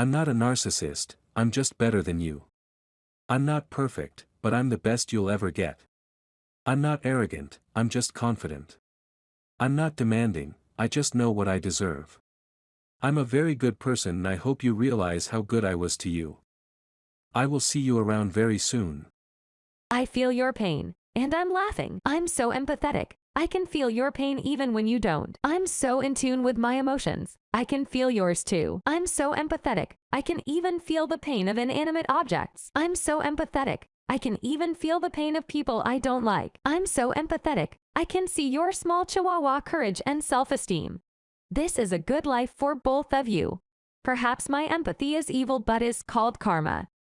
I'm not a narcissist, I'm just better than you. I'm not perfect, but I'm the best you'll ever get. I'm not arrogant, I'm just confident. I'm not demanding, I just know what I deserve. I'm a very good person and I hope you realize how good I was to you. I will see you around very soon. I feel your pain, and I'm laughing. I'm so empathetic. I can feel your pain even when you don't. I'm so in tune with my emotions. I can feel yours too. I'm so empathetic. I can even feel the pain of inanimate objects. I'm so empathetic. I can even feel the pain of people I don't like. I'm so empathetic. I can see your small chihuahua courage and self-esteem. This is a good life for both of you. Perhaps my empathy is evil but is called karma.